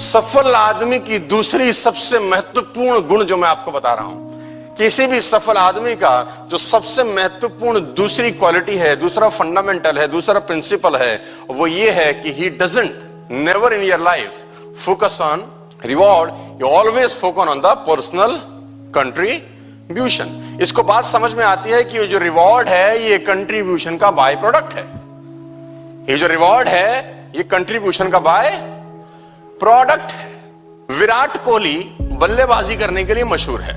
सफल आदमी की दूसरी सबसे महत्वपूर्ण गुण जो मैं आपको बता रहा हूँ, किसी भी सफल आदमी का जो सबसे महत्वपूर्ण दूसरी क्वालिटी है, दूसरा फंडामेंटल है, दूसरा प्रिंसिपल है, वो ये है कि he doesn't never in your life focus on reward you always focus on the personal contribution इसको बात समझ में आती है कि ये जो रिवॉर्ड है, ये कंट्रीब्यूशन का बाय प्रोडक्ट है। ये जो रिवॉर्ड है, ये कंट्रीब्यूशन का बाय प्रोडक्ट है। विराट कोहली बल्लेबाजी करने के लिए मशहूर है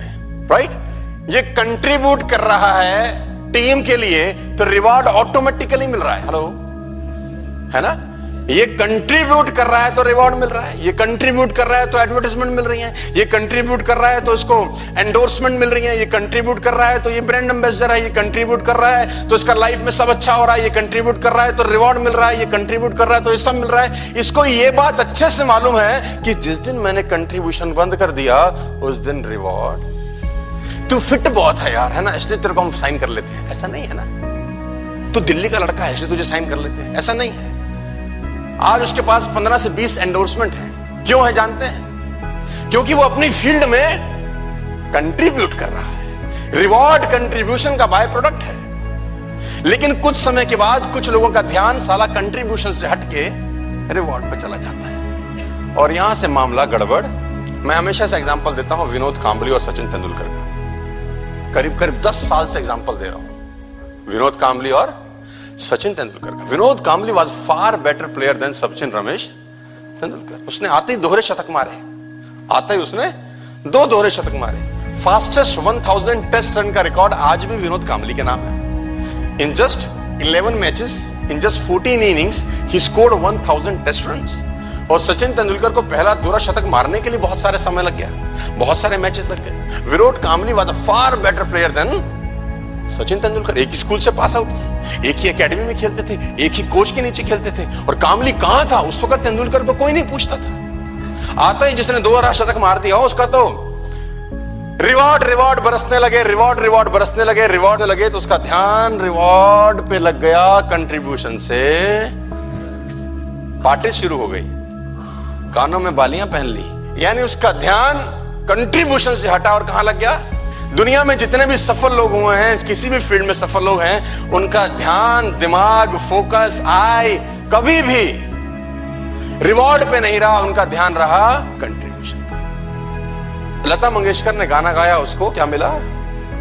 राइट ये कंट्रीब्यूट कर रहा है टीम के लिए तो रिवार्ड ऑटोमेटिकली मिल रहा है। हेलो है ना? ये कंट्रीब्यूट कर रहा है तो रिवॉर्ड मिल रहा है। ये कंट्रीब्यूट कर रहा है तो एडवर्टाइजमेंट मिल रही है। ये कंट्रीब्यूट कर रहा है तो इसको एंडोर्समेंट मिल रही है। ये कंट्रीब्यूट कर रहा है तो ये ब्रांड एम्बेसडर है। ये कंट्रीब्यूट कर रहा है तो इसका लाइफ में सब अच्छा हो रहा है। ये कंट्रीब्यूट कर रहा है तो रिवॉर्ड मिल रहा है। ये कंट्रीब्यूट कर रहा है तो ये सब मिल रहा है। इसको ये बात अच्छे से मालूम है कि जिस दिन मैंने कंट्रीब्यूशन बंद कर दिया, उस दिन रिवॉर्ड तू फिट बहुत है यार, है ना? इसलिए तेरे को हम साइन कर लेते हैं। ऐसा नहीं है ना? तू दिल्ली का लड़का है, इसलिए तुझे साइन कर लेते हैं। ऐसा नहीं है। आज उसके पास 15 से 20 एंडोर्समेंट है। क्यों है जानते हैं? क्योंकि वो अपनी फ़ील्ड में कंट्रीब्यूट कर रहा है। रिवॉर्ड कंट्रीब्यूशन का बाय प्रोडक्ट है। लेकिन कुछ समय के बाद कुछ लोगों का ध्यान साला कंट्रीब्यूशन से हटके रिवॉर्ड पर चला जाता है। और यहाँ से मामला गड़बड़। मैं हमेशा से एग्जांपल देता हूँ विनोद कांबली और सचिन तेंदुलकर का। करीब करीब 10 साल से एग्ज़ाम्पल दे रहा हूँ। विनोद कांबली और सचिन तेंदुलकर का। Vinod Kambli was far better player than Sachin Ramesh Tendulkar. उसने आते ही दोहरे शतक मारे। आते ही उसने दो दोहरे शतक मारे। फास्टेस्ट 1000 टेस्ट रन का रिकॉर्ड आज भी विनोद कामली के नाम है। In just 11 matches in just 14 innings he scored 1000 test runs और सचिन तेंदुलकर को पहला दोहरा शतक मारने के लिए बहुत सारे समय लग गया। बहुत सारे मैचेस लग गए। Virat Kambli was a far better player than Sachin Tendulkar एक ही स्कूल से पास आउट थे, एक ही एकेडमी में खेलते थे, एक ही कोच के नीचे खेलते थे और कामली कहाँ था? उस वक्त तेंदुलकर को कोई नहीं पूछता था। आता ही जिसने दो शतक मार दिया उसका तो रिवॉर्ड रिवॉर्ड बरसने लगे रिवॉर्ड रिवॉर्ड बरसने लगे रिवॉर्ड लगे तो उसका ध्यान रिवॉर्ड पे लग गया। कंट्रीब्यूशन से पार्टी शुरू हो गई। कानों में बालियाँ पहन ली, यानी उसका ध्यान कंट्रीब्यूशन से हटा और कहाँ लग गया? दुनिया में जितने भी सफल लोग हुए हैं, किसी भी फ़ील्ड में सफल लोग हैं, उनका ध्यान, दिमाग, फोकस आय कभी भी रिवॉर्ड पे नहीं रहा, उनका ध्यान रहा कंट्रीब्यूशन लता मंगेशकर ने गाना गाया, उसको क्या मिला?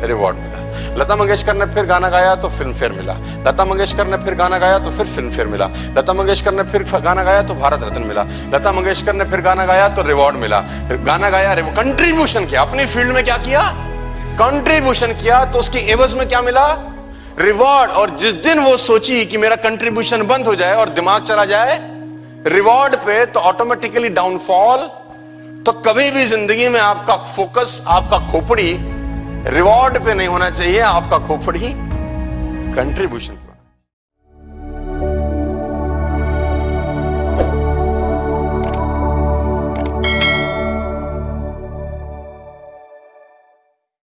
रिवॉर्ड मिला। लता मंगेशकर ने फिर गाना गाया तो फ़िल्म फेयर मिला। लता मंगेशकर ने फिर गाना गाया तो फिर फ़िल्म फेयर मिला। लता मंगेशकर ने फिर गाना गाया तो भारत रत्न मिला। लता मंगेशकर ने फिर गाना गाया तो रिवॉर्ड मिला। गाना गाया कंट्रीब्यूशन किया। अपनी फ़ील्ड में क्या किया? कंट्रीब्यूशन किया तो उसकी एवज में क्या मिला? रिवॉर्ड और जिस दिन वो सोची कि मेरा कंट्रीब्यूशन बंद हो जाए और दिमाग चला जाए रिवॉर्ड पे तो ऑटोमेटिकली डाउनफॉल तो कभी भी ज़िंदगी में आपका फोकस आपका खोपड़ी रिवॉर्ड पे नहीं होना चाहिए, आपका खोपड़ी कंट्रीब्यूशन